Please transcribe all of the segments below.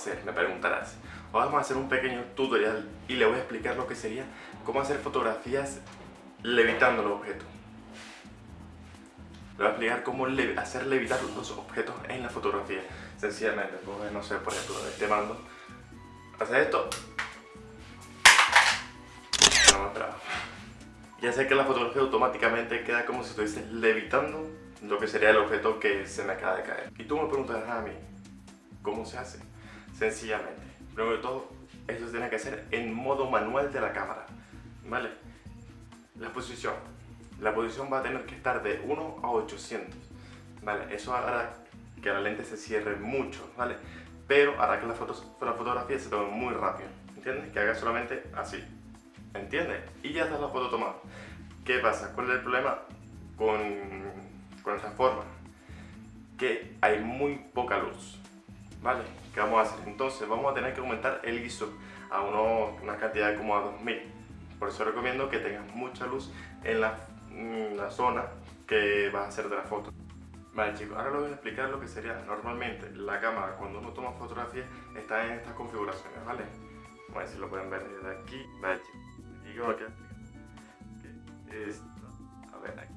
hacer, me preguntarás. Vamos a hacer un pequeño tutorial y le voy a explicar lo que sería cómo hacer fotografías levitando los objetos. Le voy a explicar cómo hacer levitar los objetos en la fotografía. Sencillamente, pues, no sé, por ejemplo, este mando. Hace esto. No me esperaba. Y que la fotografía automáticamente queda como si estuviese levitando lo que sería el objeto que se me acaba de caer. Y tú me preguntarás a mí, ¿cómo se hace? Sencillamente, primero de todo, eso se tiene que hacer en modo manual de la cámara, ¿vale? La posición. La posición va a tener que estar de 1 a 800, ¿vale? Eso hará que la lente se cierre mucho, ¿vale? Pero hará que la, la fotografía se tome muy rápido, ¿entiendes? Que haga solamente así, ¿entiendes? Y ya está la foto tomada. ¿Qué pasa? ¿Cuál es el problema con con esta forma que hay muy poca luz ¿vale? ¿qué vamos a hacer? entonces vamos a tener que aumentar el ISO a una cantidad como a 2000 por eso recomiendo que tengas mucha luz en la, la zona que vas a hacer de la foto Vale chicos, ahora les voy a explicar lo que sería normalmente la cámara cuando uno toma fotografía está en estas configuraciones, ¿vale? Vamos a ver si lo pueden ver desde aquí. Vale chicos, aquí como que a ver aquí,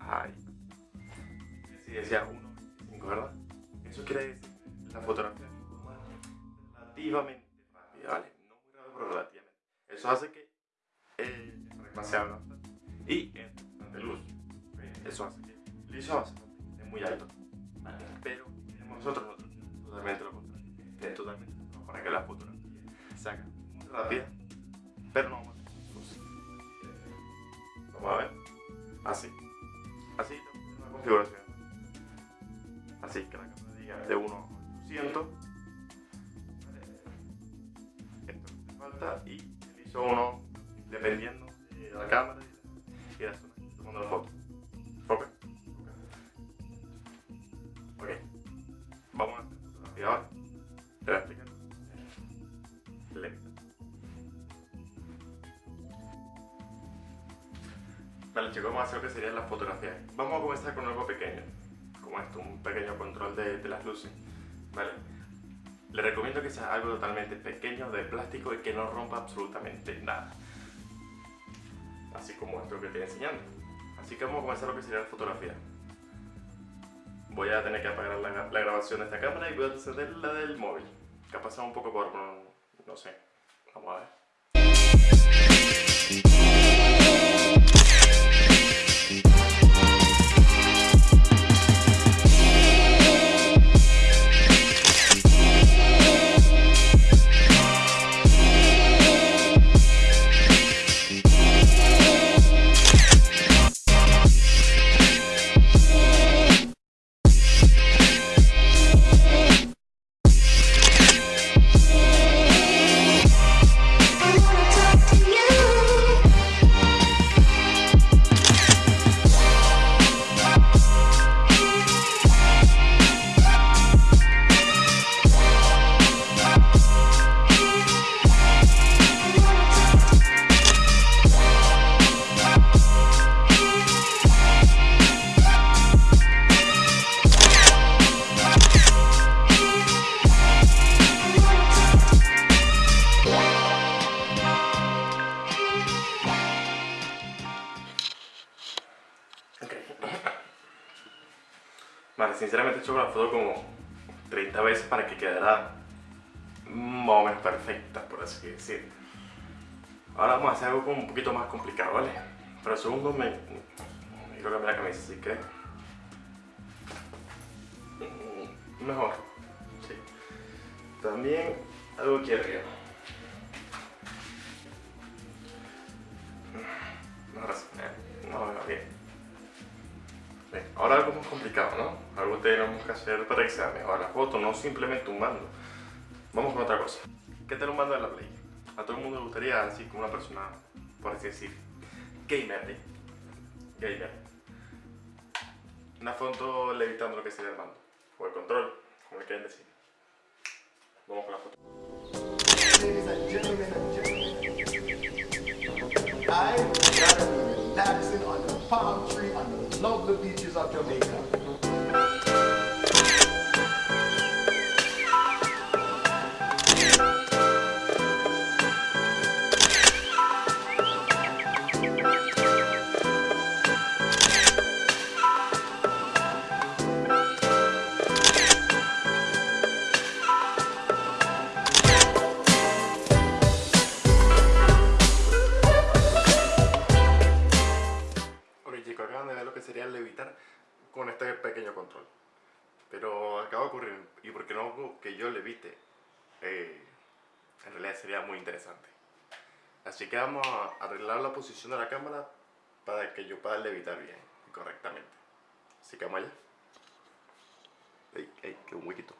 ahí y decía 1.25, ¿verdad? Eso quiere decir la fotografía relativamente rápida, ¿vale? No muy pero relativamente. Eso hace que bastante y luz. Eso hace que el muy alto. Pero nosotros totalmente lo contrario, es totalmente para que la fotografía se haga rápida, pero no vamos a. Vamos a ver, así, así la configuración así que la cámara diga de 1 a 200 esto me falta y utilizo uno dependiendo de la cámara y la zona que estoy tomando la foto. Ok. Ok. Vamos a hacer fotografía ahora te voy a explicar lenta Vale chicos, vamos a hacer lo que sería la fotografía. Vamos a comenzar con algo pequeño esto, un pequeño control de, de las luces, ¿vale? Le recomiendo que sea algo totalmente pequeño, de plástico y que no rompa absolutamente nada. Así como esto que estoy enseñando. Así que vamos a comenzar lo que sería la fotografía. Voy a tener que apagar la, grabación de esta cámara y voy a encender la del móvil. Que ha pasado un poco por... no sé. Vamos a ver. Say Vale, sinceramente he hecho la foto como 30 veces para que quedara más o menos perfecta, por así decir. Ahora vamos a hacer algo como un poquito más complicado, ¿vale? Pero segundo me, quiero cambiar la camisa, así que... Mejor, sí. También algo aquí arriba. Ahora sí, eh, no, no, bien. Ahora algo más complicado, ¿no? Algo tenemos que hacer para que sea la foto, no simplemente un mando. Vamos con otra cosa. ¿Qué tal un mando de la Play? A todo el mundo le gustaría, así como una persona, por así decir, gamer, ¿eh? Gamer. Una foto levitando lo que sería el mando. O el control, como le quieren decir. Vamos con la foto. palm tree on the lovely beaches of Jamaica. con este pequeño control. Pero acaba de ocurrir, y porque no que yo le evite, eh, en realidad sería muy interesante. Así que vamos a arreglar la posición de la cámara para que yo pueda levitar bien y correctamente. Así que vamos allá. ¡Ey, ey, qué huequito!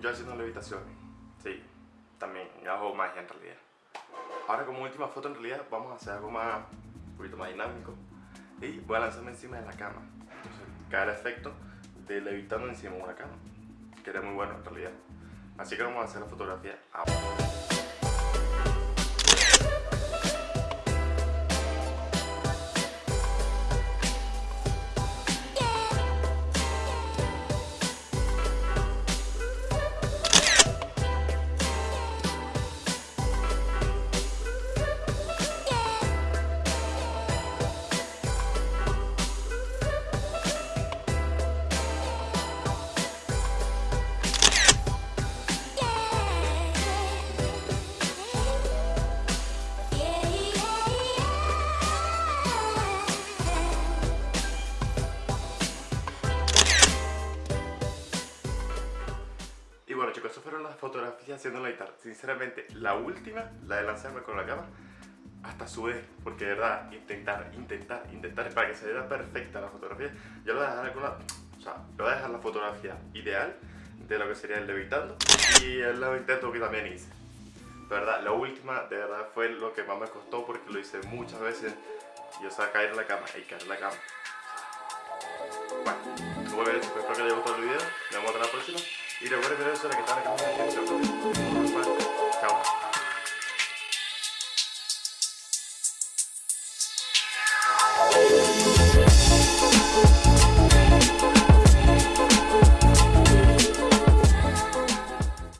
Yo haciendo levitaciones. Sí, también hago magia en realidad. Ahora como última foto en realidad vamos a hacer algo más, un poquito más dinámico. Y voy a lanzarme encima de la cama. Entonces cae el efecto de levitando encima de una cama. Que era muy bueno en realidad. Así que vamos a hacer la fotografía ahora. Fotografías haciendo la guitarra. Sinceramente, la última, la de lanzarme con la cámara, hasta sudé, porque de verdad, intentar, intentar, intentar, para que se vea perfecta la fotografía, yo le voy a dejar alguna, o sea, le voy a dejar la fotografía ideal de lo que sería el levitando y el intento que también hice. De verdad, la última, de verdad, fue lo que más me costó porque lo hice muchas veces y o sea, caer en la cama, y caer en la cama. Bueno, eso, espero que les haya gustado el video, nos vemos hasta la próxima. Recuerden eso de que están en.